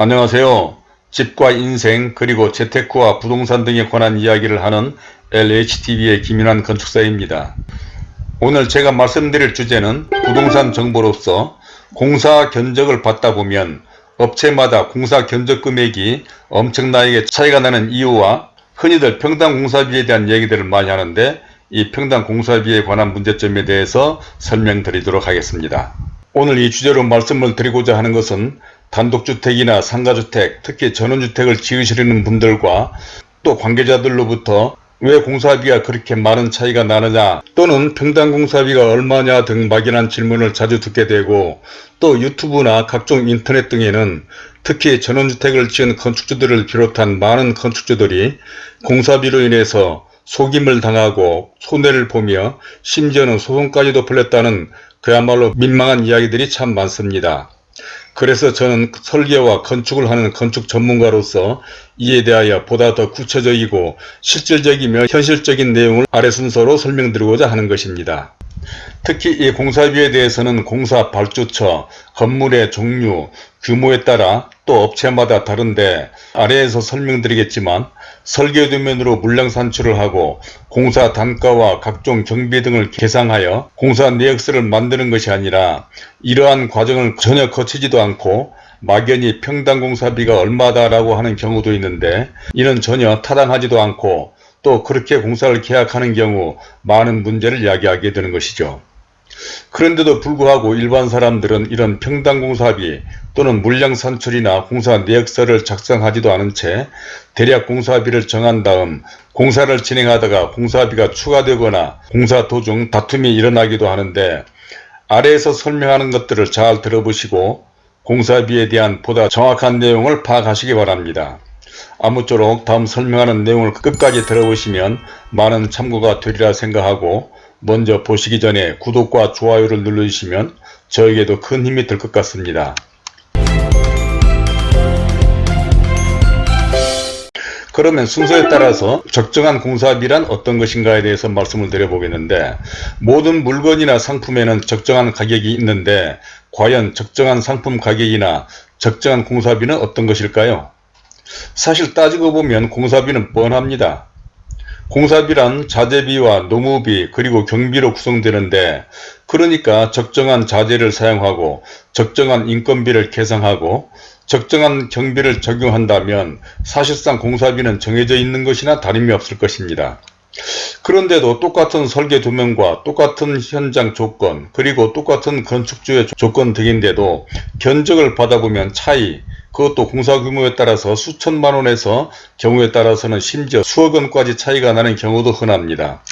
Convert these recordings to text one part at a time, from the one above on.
안녕하세요. 집과 인생 그리고 재테크와 부동산 등에 관한 이야기를 하는 LHTV의 김윤환 건축사입니다. 오늘 제가 말씀드릴 주제는 부동산 정보로서 공사 견적을 받다 보면 업체마다 공사 견적 금액이 엄청나게 차이가 나는 이유와 흔히들 평당 공사비에 대한 얘기들을 많이 하는데 이 평당 공사비에 관한 문제점에 대해서 설명드리도록 하겠습니다. 오늘 이 주제로 말씀을 드리고자 하는 것은 단독주택이나 상가주택, 특히 전원주택을 지으시려는 분들과 또 관계자들로부터 왜 공사비가 그렇게 많은 차이가 나느냐 또는 평당 공사비가 얼마냐 등 막연한 질문을 자주 듣게 되고 또 유튜브나 각종 인터넷 등에는 특히 전원주택을 지은 건축주들을 비롯한 많은 건축주들이 공사비로 인해서 속임을 당하고 손해를 보며 심지어는 소송까지도 풀렸다는 그야말로 민망한 이야기들이 참 많습니다. 그래서 저는 설계와 건축을 하는 건축 전문가로서 이에 대하여 보다 더 구체적이고 실질적이며 현실적인 내용을 아래 순서로 설명드리고자 하는 것입니다. 특히 이 공사비에 대해서는 공사 발주처, 건물의 종류, 규모에 따라 또 업체마다 다른데 아래에서 설명드리겠지만 설계도면으로 물량 산출을 하고 공사 단가와 각종 경비 등을 계상하여 공사 내역서를 만드는 것이 아니라 이러한 과정을 전혀 거치지도 않고 막연히 평당 공사비가 얼마다라고 하는 경우도 있는데 이는 전혀 타당하지도 않고 또 그렇게 공사를 계약하는 경우 많은 문제를 야기하게 되는 것이죠. 그런데도 불구하고 일반 사람들은 이런 평당공사비 또는 물량 산출이나 공사 내역서를 작성하지도 않은 채 대략 공사비를 정한 다음 공사를 진행하다가 공사비가 추가되거나 공사 도중 다툼이 일어나기도 하는데 아래에서 설명하는 것들을 잘 들어보시고 공사비에 대한 보다 정확한 내용을 파악하시기 바랍니다. 아무쪼록 다음 설명하는 내용을 끝까지 들어보시면 많은 참고가 되리라 생각하고 먼저 보시기 전에 구독과 좋아요를 눌러주시면 저에게도 큰 힘이 될 것 같습니다. 그러면 순서에 따라서 적정한 공사비란 어떤 것인가에 대해서 말씀을 드려보겠는데 모든 물건이나 상품에는 적정한 가격이 있는데 과연 적정한 상품 가격이나 적정한 공사비는 어떤 것일까요? 사실 따지고 보면 공사비는 뻔합니다. 공사비란 자재비와 노무비 그리고 경비로 구성되는데 그러니까 적정한 자재를 사용하고 적정한 인건비를 계상하고 적정한 경비를 적용한다면 사실상 공사비는 정해져 있는 것이나 다름이 없을 것입니다. 그런데도 똑같은 설계 도면과 똑같은 현장 조건 그리고 똑같은 건축주의 조건 등인데도 견적을 받아보면 차이 그것도 공사 규모에 따라서 수천만 원에서 경우에 따라서는 심지어 수억 원까지 차이가 나는 경우도 흔합니다.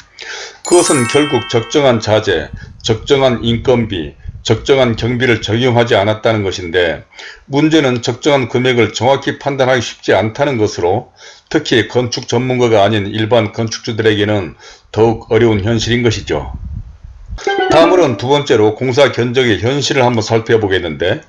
그것은 결국 적정한 자재, 적정한 인건비, 적정한 경비를 적용하지 않았다는 것인데 문제는 적정한 금액을 정확히 판단하기 쉽지 않다는 것으로 특히 건축 전문가가 아닌 일반 건축주들에게는 더욱 어려운 현실인 것이죠. 다음으로는 두 번째로 공사 견적의 현실을 한번 살펴보겠는데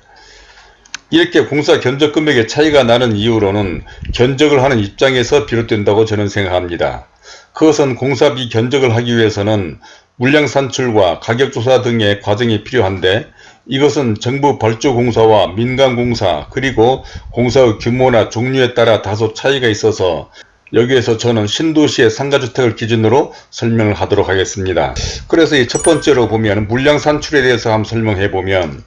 이렇게 공사 견적 금액의 차이가 나는 이유로는 견적을 하는 입장에서 비롯된다고 저는 생각합니다. 그것은 공사비 견적을 하기 위해서는 물량 산출과 가격조사 등의 과정이 필요한데 이것은 정부 발주공사와 민간공사 그리고 공사의 규모나 종류에 따라 다소 차이가 있어서 여기에서 저는 신도시의 상가주택을 기준으로 설명을 하도록 하겠습니다. 그래서 이 첫 번째로 보면 물량 산출에 대해서 한번 설명해 보면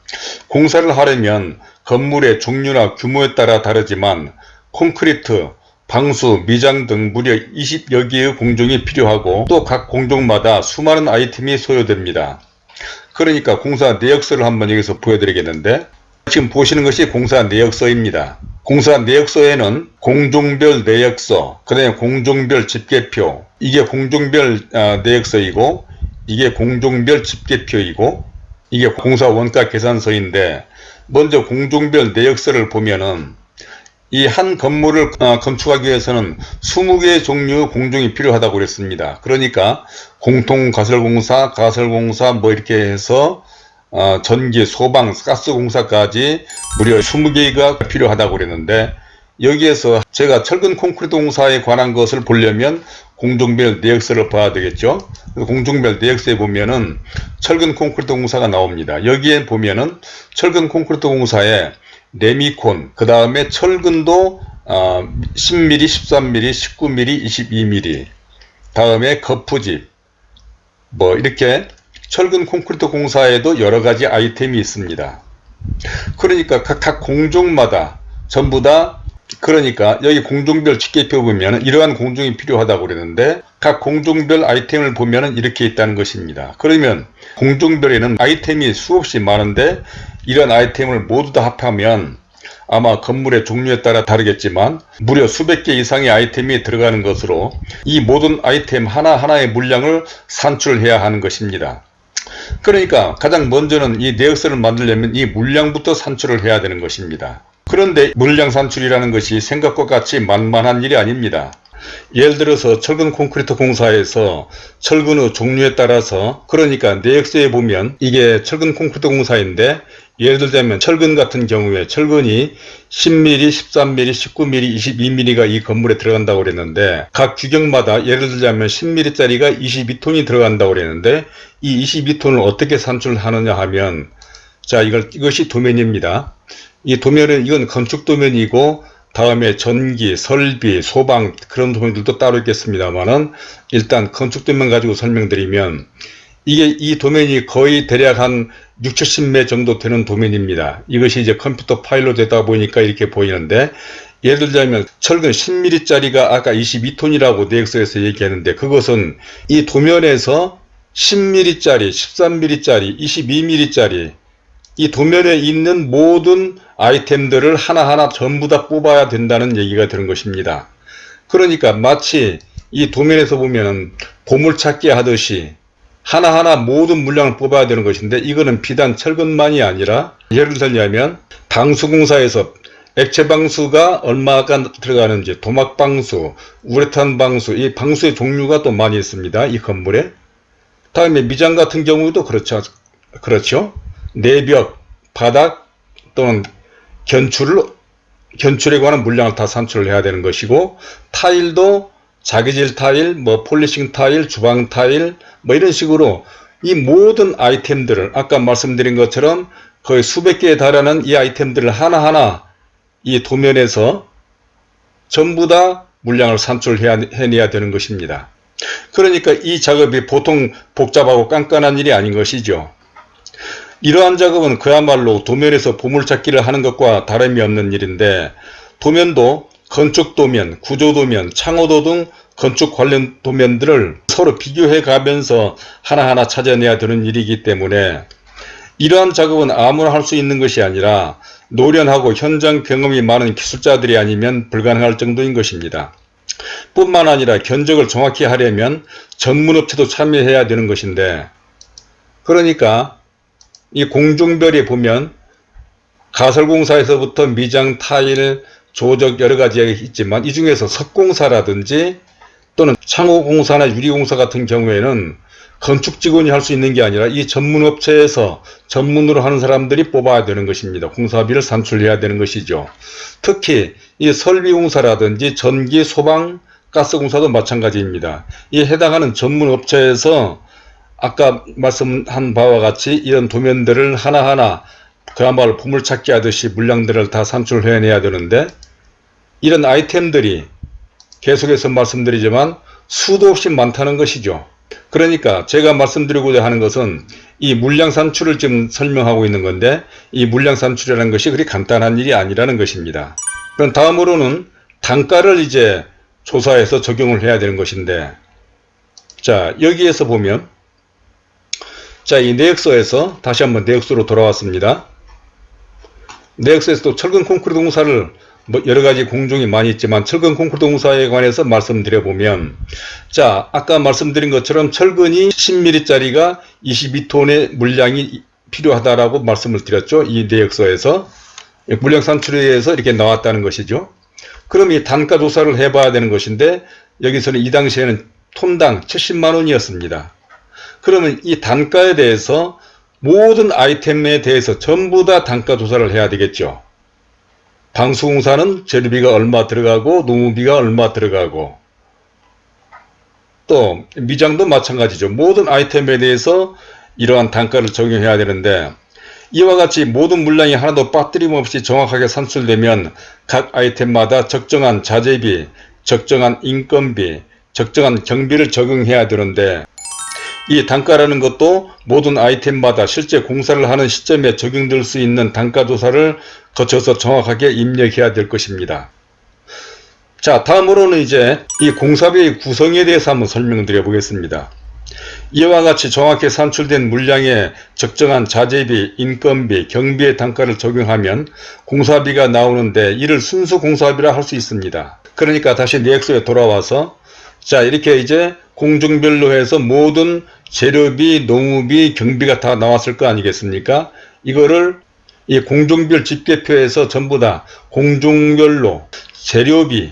공사를 하려면 건물의 종류나 규모에 따라 다르지만 콘크리트, 방수, 미장 등 무려 20여 개의 공종이 필요하고 또 각 공종마다 수많은 아이템이 소요됩니다. 그러니까 공사 내역서를 한번 여기서 보여드리겠는데 지금 보시는 것이 공사 내역서입니다. 공사 내역서에는 공종별 내역서, 그 다음에 공종별 집계표, 이게 공종별 아, 내역서이고 이게 공종별 집계표이고 이게 공사 원가 계산서인데 먼저 공종별 내역서를 보면은 이 한 건물을 어, 건축하기 위해서는 20개의 종류의 공종이 필요하다고 그랬습니다. 그러니까 공통가설공사, 가설공사 뭐 이렇게 해서 어, 전기, 소방, 가스공사까지 무려 20개가 필요하다고 그랬는데 여기에서 제가 철근 콘크리트 공사에 관한 것을 보려면 공종별 내역서를 봐야 되겠죠. 공종별 내역서에 보면은 철근 콘크리트 공사가 나옵니다. 여기에 보면은 철근 콘크리트 공사에 레미콘, 그 다음에 철근도 어, 10mm, 13mm, 19mm, 22mm, 다음에 거푸집, 뭐 이렇게 철근 콘크리트 공사에도 여러 가지 아이템이 있습니다. 그러니까 각, 각 공종마다 전부 다 그러니까 여기 공종별 집계표 보면 이러한 공종이 필요하다고 그랬는데 각 공종별 아이템을 보면 이렇게 있다는 것입니다. 그러면 공종별에는 아이템이 수없이 많은데 이런 아이템을 모두 다 합하면 아마 건물의 종류에 따라 다르겠지만 무려 수백 개 이상의 아이템이 들어가는 것으로 이 모든 아이템 하나하나의 물량을 산출해야 하는 것입니다. 그러니까 가장 먼저는 이 내역서를 만들려면 이 물량부터 산출을 해야 되는 것입니다. 그런데 물량 산출이라는 것이 생각과 같이 만만한 일이 아닙니다. 예를 들어서 철근 콘크리트 공사에서 철근의 종류에 따라서 그러니까 내역서에 보면 이게 철근 콘크리트 공사인데 예를 들자면 철근 같은 경우에 철근이 10mm, 13mm, 19mm, 22mm가 이 건물에 들어간다고 그랬는데 각 규격마다 예를 들자면 10mm짜리가 22톤이 들어간다고 그랬는데 이 22톤을 어떻게 산출하느냐 하면 자 이걸 이것이 도면입니다. 이 도면은 이건 건축 도면이고 다음에 전기, 설비, 소방 그런 도면들도 따로 있겠습니다만은 일단 건축 도면 가지고 설명드리면 이게 이 도면이 거의 대략 한 6, 70매 정도 되는 도면입니다. 이것이 이제 컴퓨터 파일로 되다 보니까 이렇게 보이는데 예를 들자면 철근 10mm짜리가 아까 22톤이라고 내역서에서 얘기했는데 그것은 이 도면에서 10mm짜리, 13mm짜리, 22mm짜리 이 도면에 있는 모든 아이템들을 하나하나 전부 다 뽑아야 된다는 얘기가 되는 것입니다. 그러니까 마치 이 도면에서 보면은 보물찾기 하듯이 하나하나 모든 물량을 뽑아야 되는 것인데 이거는 비단 철근만이 아니라 예를 들자면 방수공사에서 액체 방수가 얼마가 들어가는지 도막 방수, 우레탄 방수, 이 방수의 종류가 또 많이 있습니다. 이 건물에. 다음에 미장 같은 경우도 그렇죠. 그렇죠. 내벽, 바닥 또는 견출을 견출에 관한 물량을 다 산출을 해야 되는 것이고 타일도 자기질 타일, 뭐 폴리싱 타일, 주방 타일 뭐 이런 식으로 이 모든 아이템들을 아까 말씀드린 것처럼 거의 수백 개에 달하는 이 아이템들을 하나하나 이 도면에서 전부 다 물량을 산출해내야 되는 것입니다. 그러니까 이 작업이 보통 복잡하고 깐깐한 일이 아닌 것이죠. 이러한 작업은 그야말로 도면에서 보물찾기를 하는 것과 다름이 없는 일인데 도면도 건축 도면, 구조 도면, 창호도 등 건축 관련 도면들을 서로 비교해 가면서 하나하나 찾아내야 되는 일이기 때문에 이러한 작업은 아무나 할 수 있는 것이 아니라 노련하고 현장 경험이 많은 기술자들이 아니면 불가능할 정도인 것입니다. 뿐만 아니라 견적을 정확히 하려면 전문업체도 참여해야 되는 것인데 그러니까 이 공중별에 보면 가설공사에서부터 미장, 타일, 조적 여러 가지가 있지만 이 중에서 석공사라든지 또는 창호공사나 유리공사 같은 경우에는 건축 직원이 할 수 있는 게 아니라 이 전문업체에서 전문으로 하는 사람들이 뽑아야 되는 것입니다. 공사비를 산출해야 되는 것이죠. 특히 이 설비공사라든지 전기, 소방, 가스공사도 마찬가지입니다. 이 해당하는 전문업체에서 아까 말씀한 바와 같이 이런 도면들을 하나하나 그야말로 보물찾기 하듯이 물량들을 다 산출해내야 되는데 이런 아이템들이 계속해서 말씀드리지만 수도 없이 많다는 것이죠. 그러니까 제가 말씀드리고자 하는 것은 이 물량 산출을 지금 설명하고 있는 건데 이 물량 산출이라는 것이 그리 간단한 일이 아니라는 것입니다. 그럼 다음으로는 단가를 이제 조사해서 적용을 해야 되는 것인데 자 여기에서 보면 자 이 내역서에서 다시 한번 내역서로 돌아왔습니다. 내역서에서도 철근 콘크리트 공사를 뭐 여러 가지 공종이 많이 있지만 철근 콘크리트 공사에 관해서 말씀드려 보면 자 아까 말씀드린 것처럼 철근이 10mm 짜리가 22톤의 물량이 필요하다라고 말씀을 드렸죠. 이 내역서에서. 물량 산출에 의해서 이렇게 나왔다는 것이죠. 그럼 이 단가 조사를 해 봐야 되는 것인데 여기서는 이 당시에는 톤당 70만원이었습니다 그러면 이 단가에 대해서 모든 아이템에 대해서 전부 다 단가 조사를 해야 되겠죠 방수공사는 재료비가 얼마 들어가고 노무비가 얼마 들어가고 또 미장도 마찬가지죠. 모든 아이템에 대해서 이러한 단가를 적용해야 되는데 이와 같이 모든 물량이 하나도 빠뜨림 없이 정확하게 산출되면 각 아이템마다 적정한 자재비, 적정한 인건비, 적정한 경비를 적용해야 되는데 이 단가라는 것도 모든 아이템마다 실제 공사를 하는 시점에 적용될 수 있는 단가 조사를 거쳐서 정확하게 입력해야 될 것입니다. 자 다음으로는 이제 이 공사비의 구성에 대해서 한번 설명드려 보겠습니다. 이와 같이 정확히 산출된 물량에 적정한 자재비, 인건비, 경비의 단가를 적용하면 공사비가 나오는데 이를 순수 공사비라 할 수 있습니다. 그러니까 다시 내역서에 돌아와서 자 이렇게 이제 공중별로 해서 모든 재료비, 농우비, 경비가 다 나왔을 거 아니겠습니까? 이거를 이 공중별 집계표에서 전부 다 공중별로 재료비,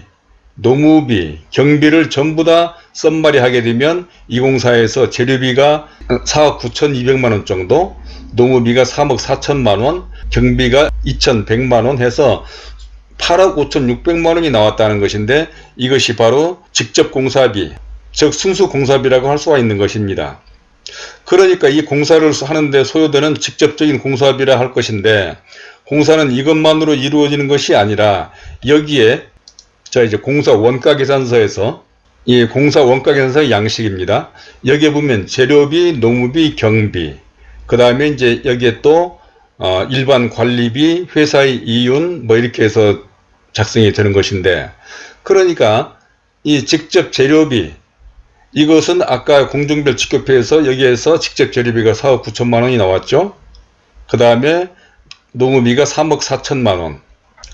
농우비, 경비를 전부 다 썸마리 하게 되면 이 공사에서 재료비가 4억 9,200만원 정도, 농우비가 3억 4천만원, 경비가 2,100만원 해서 8억 5,600만원이 나왔다는 것인데 이것이 바로 직접 공사비, 즉 순수 공사비라고 할 수가 있는 것입니다. 그러니까 이 공사를 하는데 소요되는 직접적인 공사비라 할 것인데 공사는 이것만으로 이루어지는 것이 아니라 여기에 자 이제 공사 원가 계산서에서 이 공사 원가 계산서의 양식입니다. 여기에 보면 재료비, 농무비, 경비 그 다음에 이제 여기에 또 어, 일반 관리비, 회사의 이윤 뭐 이렇게 해서 작성이 되는 것인데 그러니까 이 직접 재료비 이것은 아까 공중별 직급표에서 여기에서 직접 재료비가 4억 9천만 원이 나왔죠. 그 다음에 농업비가 3억 4천만 원.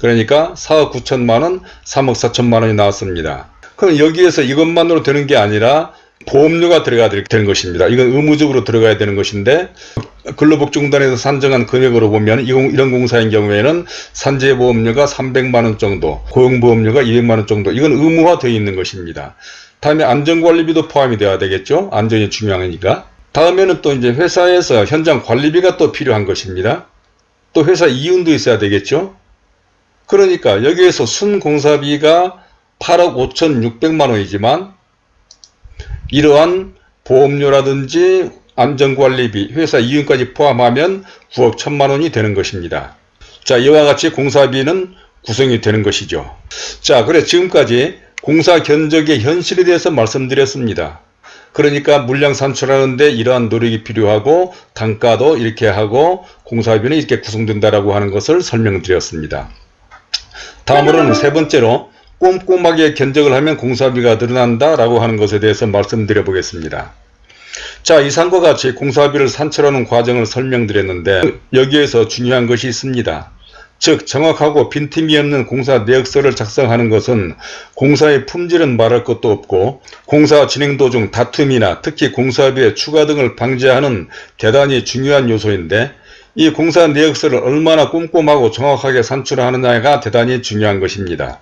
그러니까 4억 9천만 원, 3억 4천만 원이 나왔습니다. 그럼 여기에서 이것만으로 되는 게 아니라 보험료가 들어가야 되는 것입니다. 이건 의무적으로 들어가야 되는 것인데 근로복지공단에서 산정한 금액으로 보면 이런 공사인 경우에는 산재보험료가 300만원 정도, 고용보험료가 200만원 정도 이건 의무화되어 있는 것입니다. 다음에 안전관리비도 포함이 되어야 되겠죠. 안전이 중요하니까. 다음에는 또 이제 회사에서 현장 관리비가 또 필요한 것입니다. 또 회사 이윤도 있어야 되겠죠. 그러니까 여기에서 순공사비가 8억 5,600만 원이지만 이러한 보험료라든지 안전관리비, 회사 이윤까지 포함하면 9억 1천만 원이 되는 것입니다. 자, 이와 같이 공사비는 구성이 되는 것이죠. 자, 그래 지금까지 공사 견적의 현실에 대해서 말씀드렸습니다. 그러니까 물량 산출하는데 이러한 노력이 필요하고 단가도 이렇게 하고 공사비는 이렇게 구성된다라고 하는 것을 설명드렸습니다. 다음으로는 세 번째로 꼼꼼하게 견적을 하면 공사비가 늘어난다라고 하는 것에 대해서 말씀드려 보겠습니다. 자 이상과 같이 공사비를 산출하는 과정을 설명드렸는데 여기에서 중요한 것이 있습니다. 즉 정확하고 빈틈이 없는 공사 내역서를 작성하는 것은 공사의 품질은 말할 것도 없고 공사 진행 도중 다툼이나 특히 공사비의 추가 등을 방지하는 대단히 중요한 요소인데 이 공사 내역서를 얼마나 꼼꼼하고 정확하게 산출하느냐가 대단히 중요한 것입니다.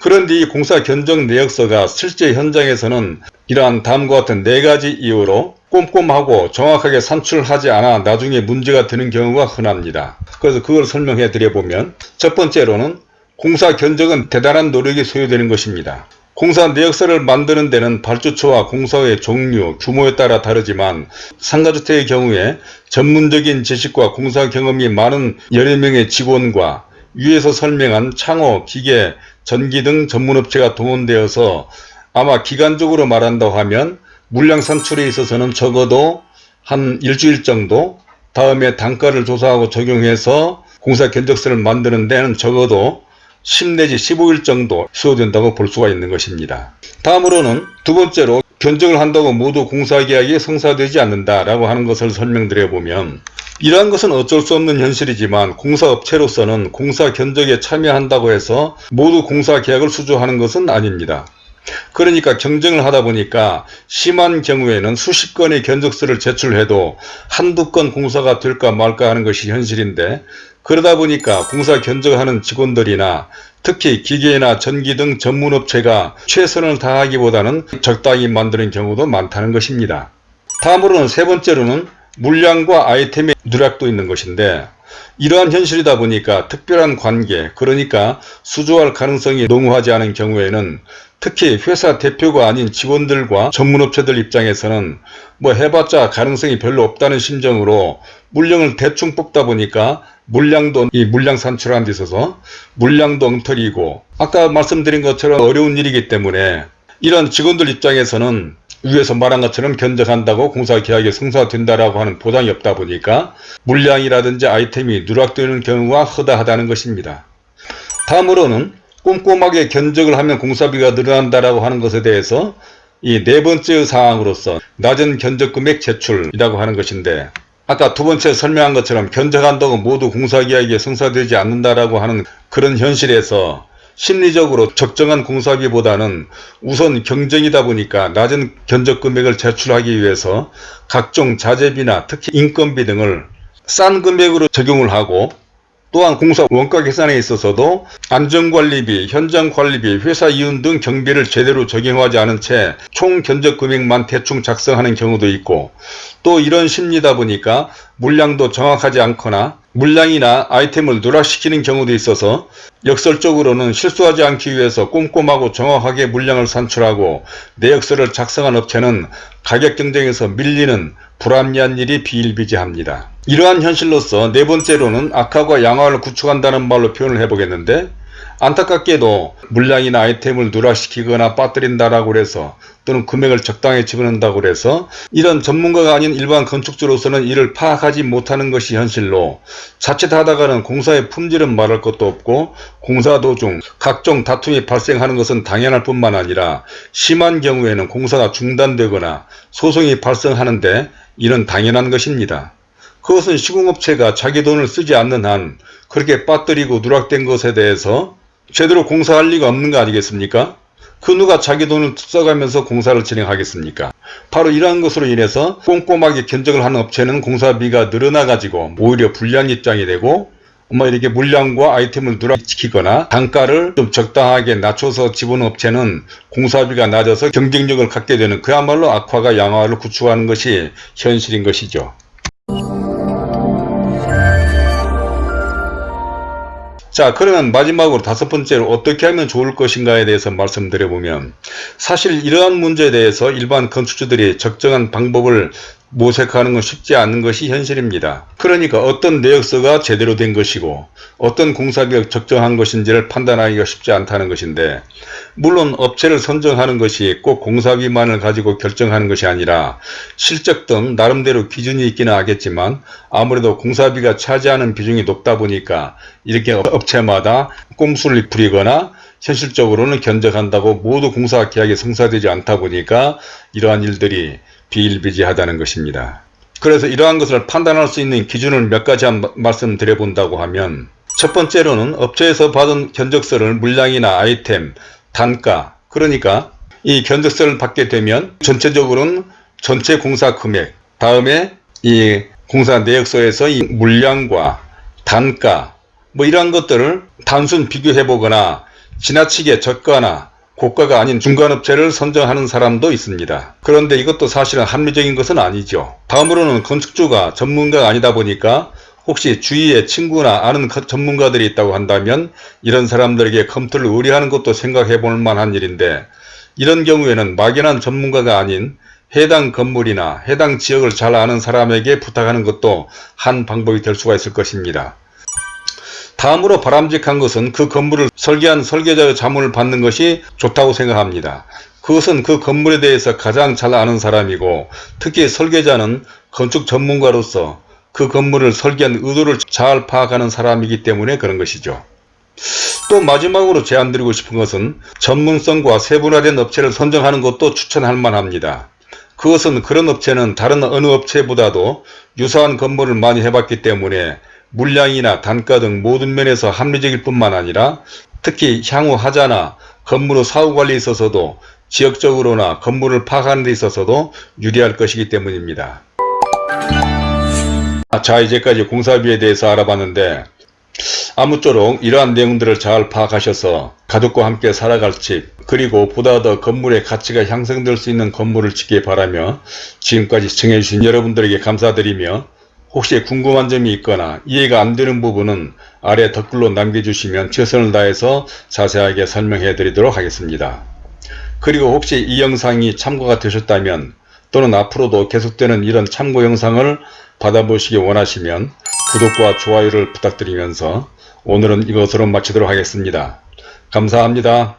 그런데 이 공사 견적 내역서가 실제 현장에서는 이러한 다음과 같은 네 가지 이유로 꼼꼼하고 정확하게 산출하지 않아 나중에 문제가 되는 경우가 흔합니다. 그래서 그걸 설명해 드려보면 첫 번째로는 공사 견적은 대단한 노력이 소요되는 것입니다. 공사 내역서를 만드는 데는 발주처와 공사의 종류, 규모에 따라 다르지만 상가주택의 경우에 전문적인 지식과 공사 경험이 많은 여러 명의 직원과 위에서 설명한 창호, 기계, 전기 등 전문업체가 동원되어서 아마 기간적으로 말한다고 하면 물량 산출에 있어서는 적어도 한 일주일 정도 다음에 단가를 조사하고 적용해서 공사 견적서를 만드는 데는 적어도 10 내지 15일 정도 수요된다고 볼 수가 있는 것입니다. 다음으로는 두 번째로 견적을 한다고 모두 공사계약이 성사되지 않는다라고 하는 것을 설명드려 보면 이러한 것은 어쩔 수 없는 현실이지만 공사업체로서는 공사 견적에 참여한다고 해서 모두 공사계약을 수주하는 것은 아닙니다. 그러니까 경쟁을 하다 보니까 심한 경우에는 수십 건의 견적서를 제출해도 한두 건 공사가 될까 말까 하는 것이 현실인데 그러다 보니까 공사 견적하는 직원들이나 특히 기계나 전기 등 전문업체가 최선을 다하기보다는 적당히 만드는 경우도 많다는 것입니다. 다음으로는 세 번째로는 물량과 아이템의 누락도 있는 것인데 이러한 현실이다 보니까 특별한 관계 그러니까 수주할 가능성이 농후하지 않은 경우에는 특히 회사 대표가 아닌 직원들과 전문업체들 입장에서는 뭐 해봤자 가능성이 별로 없다는 심정으로 물량을 대충 뽑다 보니까 물량도 이 물량 산출하는 데 있어서 물량도 엉터리고 아까 말씀드린 것처럼 어려운 일이기 때문에 이런 직원들 입장에서는 위에서 말한 것처럼 견적한다고 공사 계약이 성사된다라고 하는 보장이 없다 보니까 물량이라든지 아이템이 누락되는 경우가 허다하다는 것입니다. 다음으로는 꼼꼼하게 견적을 하면 공사비가 늘어난다라고 하는 것에 대해서 이 네 번째 사항으로서 낮은 견적 금액 제출이라고 하는 것인데 아까 두 번째 설명한 것처럼 견적한다고 모두 공사계약이 성사되지 않는다라고 하는 그런 현실에서 심리적으로 적정한 공사비보다는 우선 경쟁이다 보니까 낮은 견적 금액을 제출하기 위해서 각종 자재비나 특히 인건비 등을 싼 금액으로 적용을 하고 또한 공사 원가 계산에 있어서도 안전관리비, 현장관리비, 회사 이윤 등 경비를 제대로 적용하지 않은 채 총 견적 금액만 대충 작성하는 경우도 있고 또 이런 심리다 보니까 물량도 정확하지 않거나 물량이나 아이템을 누락시키는 경우도 있어서 역설적으로는 실수하지 않기 위해서 꼼꼼하고 정확하게 물량을 산출하고 내역서를 작성한 업체는 가격 경쟁에서 밀리는 불합리한 일이 비일비재합니다. 이러한 현실로서 네 번째로는 악화와 양화를 구축한다는 말로 표현을 해보겠는데 안타깝게도 물량이나 아이템을 누락시키거나 빠뜨린다라고 해서 또는 금액을 적당히 집어넣는다고 해서 이런 전문가가 아닌 일반 건축주로서는 이를 파악하지 못하는 것이 현실로 자칫하다가는 공사의 품질은 말할 것도 없고 공사 도중 각종 다툼이 발생하는 것은 당연할 뿐만 아니라 심한 경우에는 공사가 중단되거나 소송이 발생하는데 이는 당연한 것입니다. 그것은 시공업체가 자기 돈을 쓰지 않는 한 그렇게 빠뜨리고 누락된 것에 대해서 제대로 공사할 리가 없는 거 아니겠습니까? 그 누가 자기 돈을 써가면서 공사를 진행하겠습니까? 바로 이러한 것으로 인해서 꼼꼼하게 견적을 하는 업체는 공사비가 늘어나가지고 오히려 불리한 입장이 되고 뭐 이렇게 물량과 아이템을 누락시키거나 단가를 좀 적당하게 낮춰서 집어넣은 업체는 공사비가 낮아서 경쟁력을 갖게 되는 그야말로 악화가 양화를 구축하는 것이 현실인 것이죠. 자 그러면 마지막으로 다섯 번째로 어떻게 하면 좋을 것인가에 대해서 말씀드려보면 사실 이러한 문제에 대해서 일반 건축주들이 적정한 방법을 모색하는 건 쉽지 않은 것이 현실입니다. 그러니까 어떤 내역서가 제대로 된 것이고 어떤 공사비가 적정한 것인지를 판단하기가 쉽지 않다는 것인데 물론 업체를 선정하는 것이 꼭 공사비만을 가지고 결정하는 것이 아니라 실적 등 나름대로 기준이 있기는 하겠지만 아무래도 공사비가 차지하는 비중이 높다 보니까 이렇게 업체마다 꼼수를 부리거나 현실적으로는 견적한다고 모두 공사 계약이 성사되지 않다 보니까 이러한 일들이 비일비재하다는 것입니다. 그래서 이러한 것을 판단할 수 있는 기준을 몇 가지 한 말씀드려 본다고 하면 첫 번째로는 업체에서 받은 견적서를 물량이나 아이템, 단가 그러니까 이 견적서를 받게 되면 전체적으로는 전체 공사 금액 다음에 이 공사 내역서에서 이 물량과 단가 뭐 이러한 것들을 단순 비교해 보거나 지나치게 적거나 고가가 아닌 중간업체를 선정하는 사람도 있습니다. 그런데 이것도 사실은 합리적인 것은 아니죠. 다음으로는 건축주가 전문가가 아니다 보니까 혹시 주위에 친구나 아는 전문가들이 있다고 한다면 이런 사람들에게 컴퓨터를 의뢰하는 것도 생각해 볼 만한 일인데 이런 경우에는 막연한 전문가가 아닌 해당 건물이나 해당 지역을 잘 아는 사람에게 부탁하는 것도 한 방법이 될 수가 있을 것입니다. 다음으로 바람직한 것은 그 건물을 설계한 설계자의 자문을 받는 것이 좋다고 생각합니다. 그것은 그 건물에 대해서 가장 잘 아는 사람이고 특히 설계자는 건축 전문가로서 그 건물을 설계한 의도를 잘 파악하는 사람이기 때문에 그런 것이죠. 또 마지막으로 제안드리고 싶은 것은 전문성과 세분화된 업체를 선정하는 것도 추천할 만합니다. 그것은 그런 업체는 다른 어느 업체보다도 유사한 건물을 많이 해봤기 때문에 물량이나 단가 등 모든 면에서 합리적일 뿐만 아니라 특히 향후 하자나 건물 의 사후 관리에 있어서도 지역적으로나 건물을 파악하는 데 있어서도 유리할 것이기 때문입니다. 자 이제까지 공사비에 대해서 알아봤는데 아무쪼록 이러한 내용들을 잘 파악하셔서 가족과 함께 살아갈 집 그리고 보다 더 건물의 가치가 향상될 수 있는 건물을 짓길 바라며 지금까지 시청해주신 여러분들에게 감사드리며 혹시 궁금한 점이 있거나 이해가 안 되는 부분은 아래 댓글로 남겨주시면 최선을 다해서 자세하게 설명해 드리도록 하겠습니다. 그리고 혹시 이 영상이 참고가 되셨다면 또는 앞으로도 계속되는 이런 참고 영상을 받아보시기 원하시면 구독과 좋아요를 부탁드리면서 오늘은 이것으로 마치도록 하겠습니다. 감사합니다.